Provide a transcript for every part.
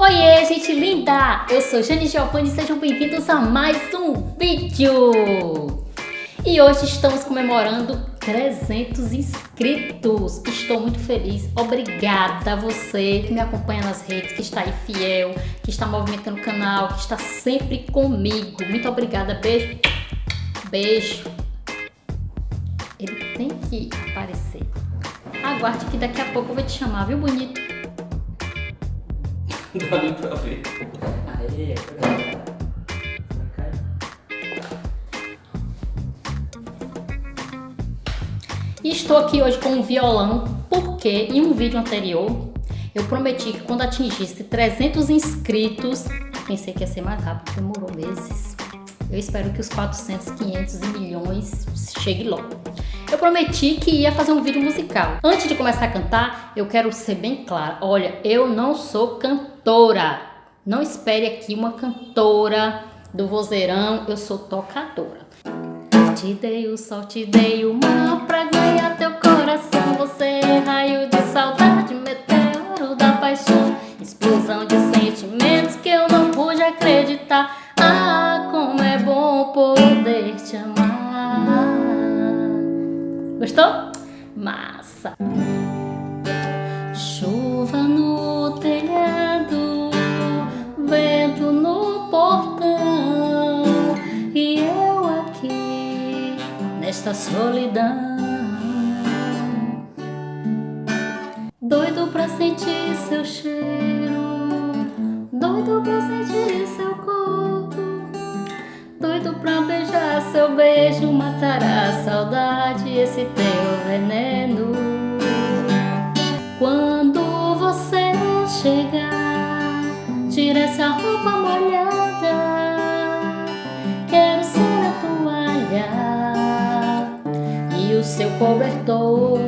Oiê, gente linda! Eu sou Jane Giovanni e sejam bem-vindos a mais um vídeo! E hoje estamos comemorando 300 inscritos. Estou muito feliz. Obrigada a você que me acompanha nas redes, que está aí fiel, que está movimentando o canal, que está sempre comigo. Muito obrigada. Beijo. Beijo. Ele tem que aparecer. Aguarde que daqui a pouco eu vou te chamar, viu, bonito? Dá nem pra ver. Aê, E estou aqui hoje com um violão porque em um vídeo anterior eu prometi que quando atingisse 300 inscritos, pensei que ia ser mais rápido, demorou meses. Eu espero que os 400, 500 e milhões chegue logo. Eu prometi que ia fazer um vídeo musical. Antes de começar a cantar, eu quero ser bem clara. Olha, eu não sou cantora. Não espere aqui uma cantora do vozeirão. Eu sou tocadora. Te dei o sol, te dei o mar pra ganhar teu coração. Você é raio de saudade, solidão. Doido pra sentir seu cheiro, doido pra sentir seu corpo, doido pra beijar seu beijo, matará a saudade, esse teu veneno. Quando você chegar, tira essa roupa molhada, seu cobertor.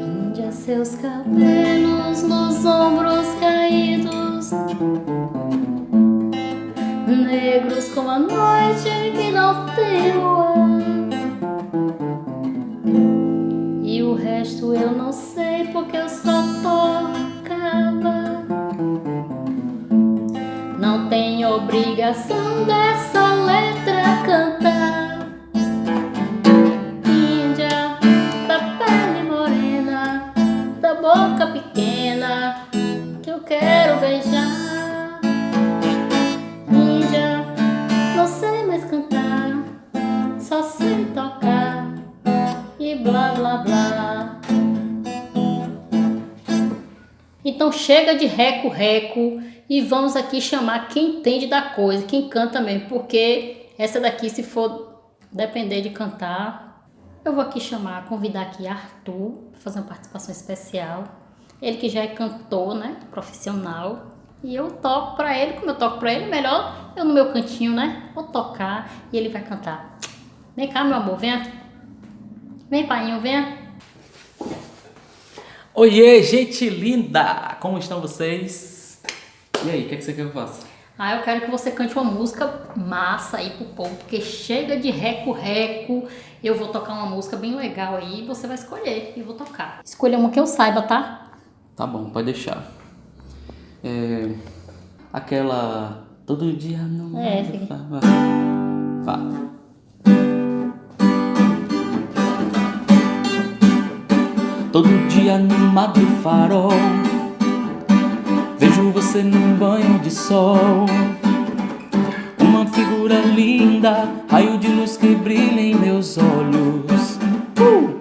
Índia, seus cabelos nos ombros caídos, negros como a noite que não tem luar. E o resto eu não sei porque eu só obrigação dessa letra cantar. Índia, da pele morena, da boca pequena, que eu quero beijar. Índia, não sei mais cantar, só sei tocar e blá blá blá. Então chega de reco-reco e vamos aqui chamar quem entende da coisa, quem canta mesmo, porque essa daqui se for depender de cantar, eu vou aqui chamar, convidar aqui Arthur para fazer uma participação especial. Ele que já é cantor, né, profissional, e eu toco para ele, como eu toco para ele, melhor eu no meu cantinho, né? Vou tocar e ele vai cantar. Vem cá, meu amor, venha. Vem, painho, venha. Oiê, gente linda! Como estão vocês? E aí, o que, é que você quer que eu faça? Ah, eu quero que você cante uma música massa aí pro povo, porque chega de reco-reco. Eu vou tocar uma música bem legal aí, você vai escolher e vou tocar. Escolha uma que eu saiba, tá? Tá bom, pode deixar. É... Aquela... Todo dia no... É, aqui. Vá. Todo dia no do farol Vejo você num banho de sol Uma figura linda Raio de luz que brilha em meus olhos Uh!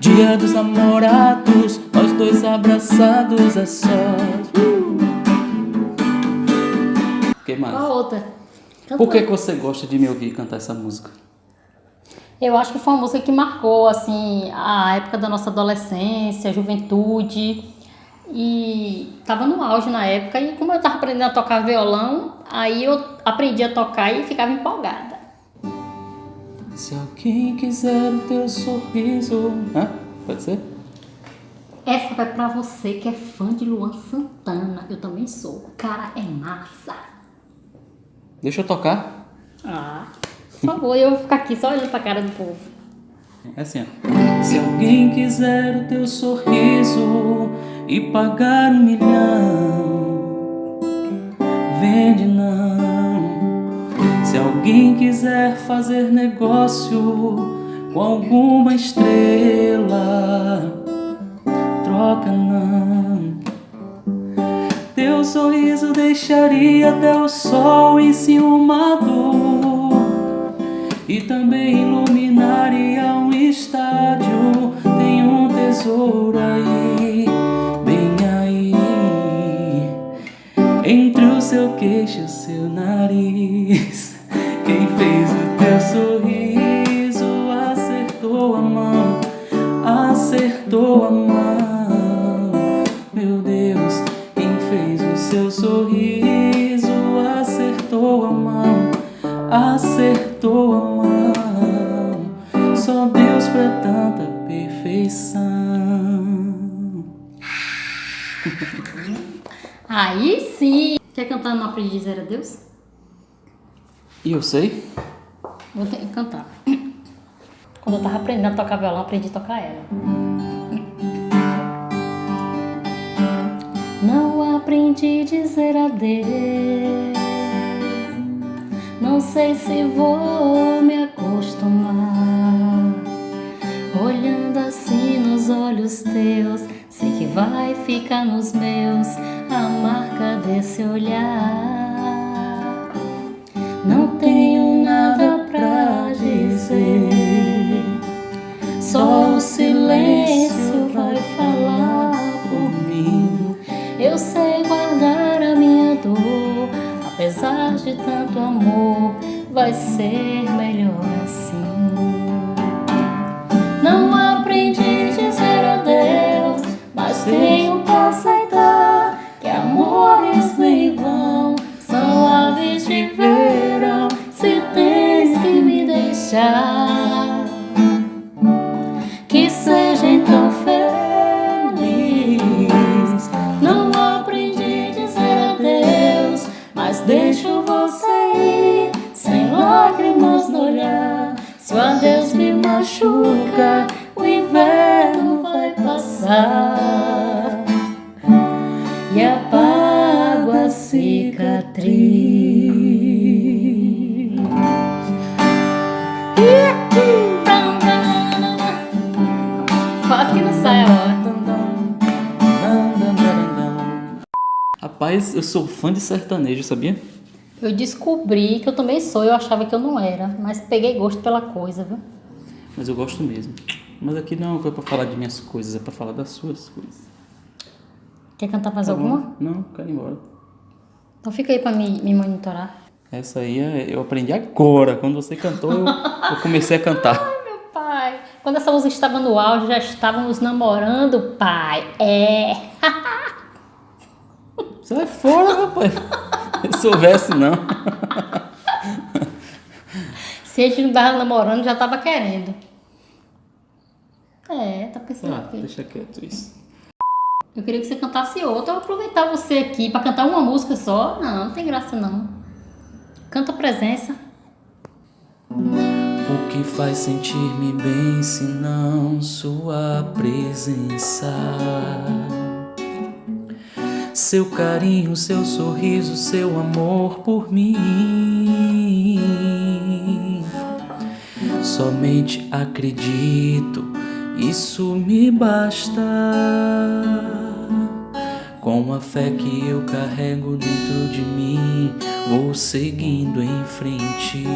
Dia dos namorados Nós dois abraçados a sós Uh! que mais? Qual a outra? Por que, uma. que você gosta de me ouvir cantar essa música? Eu acho que foi uma música que marcou, assim, a época da nossa adolescência, juventude. E tava no auge na época. E como eu tava aprendendo a tocar violão, aí eu aprendi a tocar e ficava empolgada. Se alguém quiser o teu sorriso... Hã? Pode ser? Essa vai pra você que é fã de Luan Santana. Eu também sou. O cara é massa. Deixa eu tocar. Ah, por favor, eu vou ficar aqui só olhando pra cara do povo. É assim, ó. Se alguém quiser o teu sorriso e pagar um milhão, vende não. Se alguém quiser fazer negócio com alguma estrela, troca não. Teu sorriso deixaria até o sol enciumado e também nariz. Quem fez o teu sorriso acertou a mão, acertou a mão. Meu Deus, quem fez o seu sorriso acertou a mão, acertou a mão. Só Deus pra tanta perfeição. Aí sim! Quer cantar Não Aprendi a Adeus? E eu sei? Vou ter que cantar. Quando eu tava aprendendo a tocar violão, aprendi a tocar ela. Não aprendi a dizer adeus. Não sei se vou me acostumar. Olhando assim nos olhos teus, sei que vai ficar nos meus a marca desse olhar. Tenho nada pra dizer, só o silêncio vai falar por mim. Eu sei guardar a minha dor, apesar de tanto amor, vai ser melhor assim. Machuca, o inverno vai passar e apago a cicatriz. Quase que não sai a hora. Rapaz, eu sou fã de sertanejo, sabia? Eu descobri que eu também sou, eu achava que eu não era, mas peguei gosto pela coisa, viu? Mas eu gosto mesmo. Mas aqui não é pra falar de minhas coisas, é pra falar das suas coisas. Quer cantar mais Tá alguma? bom? Não, quero ir embora. Então fica aí pra me, me monitorar. Essa aí é- eu aprendi agora. Quando você cantou, eu, eu comecei a cantar. Meu pai, quando essa música estava no auge, já estávamos namorando, pai. É. Sai fora, rapaz. Se soubesse, não. Se a gente não tava namorando, já tava querendo. É, tá pensando Ah, aqui. deixa quieto isso. Eu queria que você cantasse outra. Eu vou aproveitar você aqui pra cantar uma música só. Não, não tem graça não. Canta a presença. O que faz sentir-me bem se não sua presença? Seu carinho, seu sorriso, seu amor por mim. Somente acredito, isso me basta. Com a fé que eu carrego dentro de mim, vou seguindo em frente.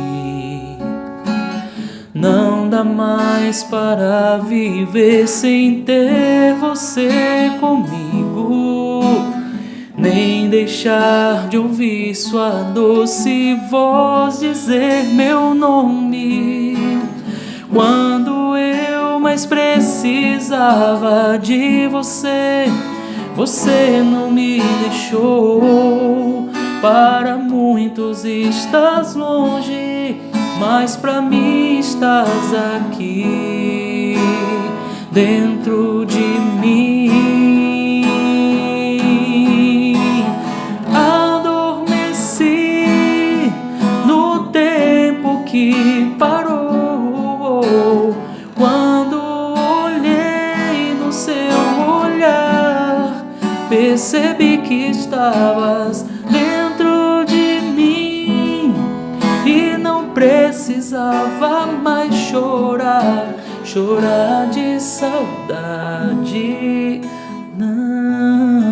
Não dá mais para viver sem ter você comigo, nem deixar de ouvir sua doce voz dizer meu nome. Quando eu mais precisava de você, você não me deixou. Para muitos estás longe, mas para mim estás aqui dentro precisava mais chorar, chorar de saudade. Não.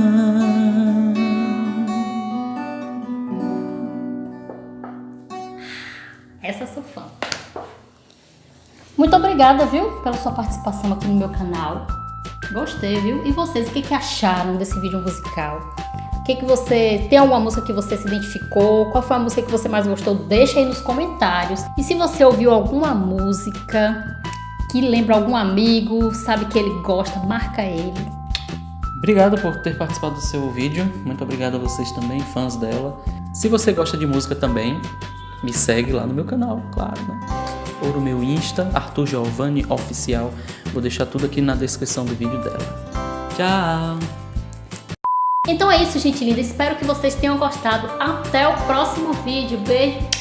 Essa sou fã. Muito obrigada, viu, pela sua participação aqui no meu canal. Gostei, viu? E vocês, o que, que acharam desse vídeo musical? Que, que você... Tem alguma música que você se identificou? Qual foi a música que você mais gostou? Deixa aí nos comentários. E se você ouviu alguma música que lembra algum amigo, sabe que ele gosta, marca ele. Obrigado por ter participado do seu vídeo. Muito obrigado a vocês também, fãs dela. Se você gosta de música também, me segue lá no meu canal, claro, né? Ou no meu Insta, Arthur Giovanni Oficial. Vou deixar tudo aqui na descrição do vídeo dela. Tchau! Então é isso, gente linda. Espero que vocês tenham gostado. Até o próximo vídeo. Beijo!